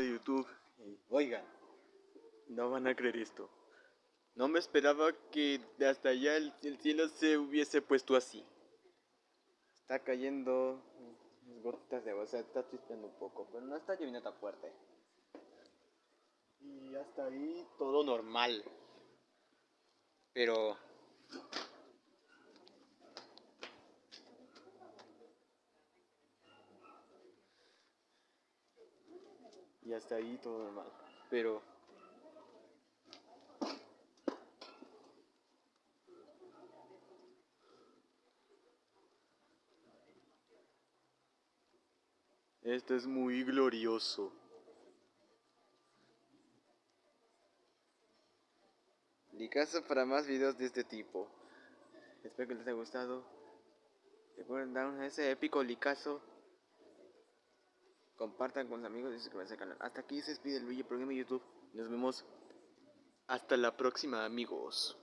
de YouTube. Oigan, no van a creer esto. No me esperaba que hasta allá el, cielo se hubiese puesto así. Está cayendo gotas de agua, o sea, está chispeando un poco, pero no está lloviendo tan fuerte. Y hasta ahí todo normal. Pero y hasta ahí todo normal. Pero esto es muy glorioso. Licazo para más videos de este tipo. Espero que les haya gustado. Recuerden dar ese épico licazo compartan con sus amigos y suscríbanse al canal. Hasta aquí se despide el video programa YouTube. Nos vemos hasta la próxima amigos.